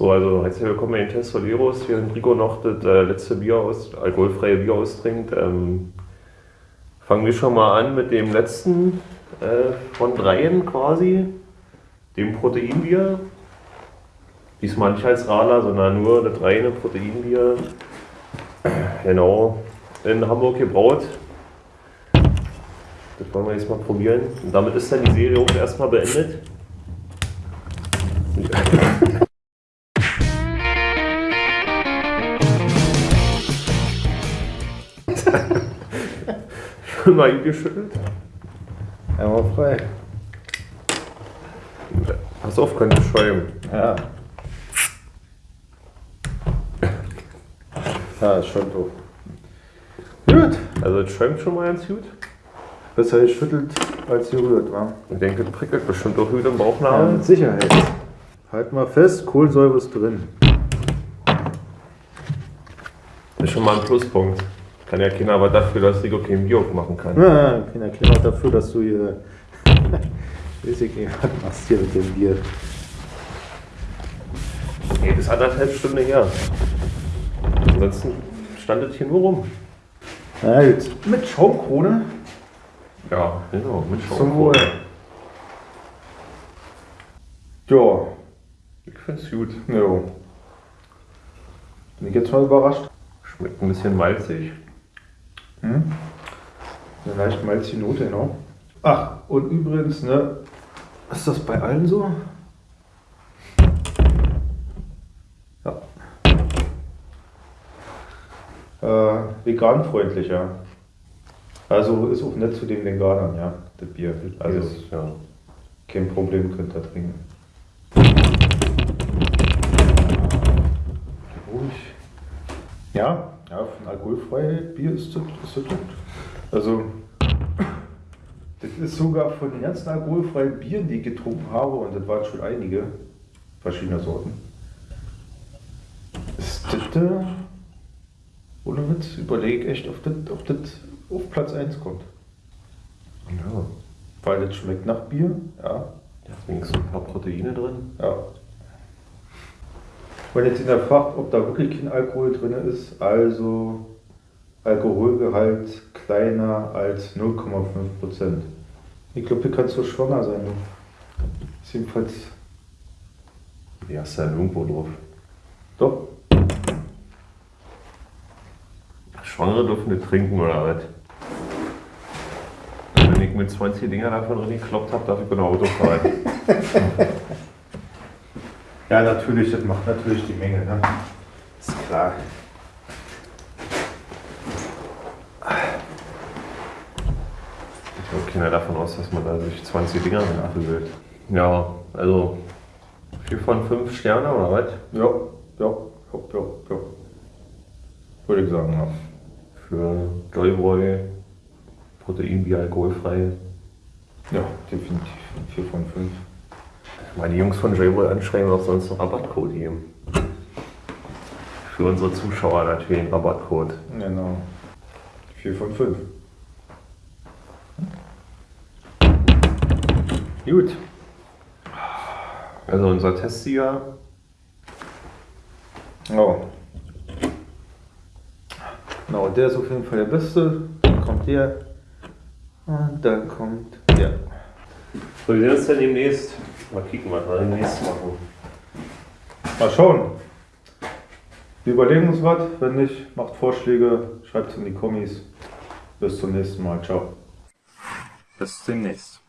So, also herzlich willkommen bei den Test Soleros. Während Rico noch das äh, letzte Bier aus, alkoholfreie Bier austrinkt, ähm, fangen wir schon mal an mit dem letzten äh, von dreien quasi, dem Proteinbier. Diesmal nicht als Radler, sondern nur das reine Proteinbier. Genau, in Hamburg gebraut. Das wollen wir jetzt mal probieren. Und damit ist dann die Serie auch erstmal beendet. Schon mal geschüttelt? Einmal frei. Pass auf, könnte schäumen. Ja. Ja, ist schon doof. Gut. Also es schäumt schon mal ganz gut. Besser geschüttelt als gerührt, wa? Ich denke, das prickelt bestimmt auch gut im Ja, Bauchnabel. mit Sicherheit. Halt mal fest, Kohlensäure ist drin. Das ist schon mal ein Pluspunkt. Kann ja keiner aber dafür, dass Rico kein Bier aufmachen kann. Ja, keiner Klima dafür, dass du hier. Weiß ich nicht, was machst hier mit dem Bier? Nee, das ist anderthalb Stunden her. Ansonsten stand das hier nur rum. Na gut. Mit Schaumkrone. Ja, genau, mit Zum Wohl. Ja, Ich find's gut. jo. Bin ich jetzt mal überrascht. Schmeckt ein bisschen malzig. Hm? Eine leicht malzige Note, genau. Ach, und übrigens, ne, ist das bei allen so? Ja. Äh, veganfreundlich, ja. Also ist auch nett zu den Veganern, ja, das Bier. Also Also, ja. kein Problem, könnt ihr trinken. Ruhig. Ja, ja, alkoholfreie Bier ist das, ist gut. Also, das ist sogar von den ganzen alkoholfreien Bieren, die ich getrunken habe, und das waren schon einige verschiedene Sorten. Ist das, äh, ohne Witz, überlege echt, ob das, ob das auf Platz 1 kommt. Ja. Weil das schmeckt nach Bier, ja, Deswegen sind ein paar Proteine drin. ja. Wenn jetzt jemand fragt, ob da wirklich kein Alkohol drin ist, also Alkoholgehalt kleiner als 0,5 Prozent. Ich glaube, hier kannst du schwanger sein. Du. Ist jedenfalls Die hast du ja irgendwo drauf. doch. Schwangere dürfen nicht trinken oder was? Wenn ich mit 20 Dinger davon drin gekloppt habe, darf ich bei Auto fahren. Ja, natürlich, das macht natürlich die Menge. Ne? Ist klar. Ich glaube, keiner davon aus, dass man da sich 20 Dinger nachfühlt. Ja, also 4 von 5 Sterne oder was? Ja, ja, ja, ja, ja. Würde ich sagen, ja. Für Joyboy, Proteinbier, alkoholfrei. Ja, definitiv. 4 von 5. Mal die Jungs von Joyboy anschreiben, ob sie uns einen Rabattcode geben. Für unsere Zuschauer natürlich einen Rabattcode. Genau. 4 von 5. Gut. Also unser Testsieger, Ja. Genau, der ist auf jeden Fall der Beste. Dann kommt der. Und dann kommt der. So, wir sehen uns dann demnächst. Mal kicken, was wir demnächst machen. Mal schauen. Wir überlegen uns was. Wenn nicht, macht Vorschläge, schreibt es in die Kommis. Bis zum nächsten Mal. Ciao. Bis demnächst.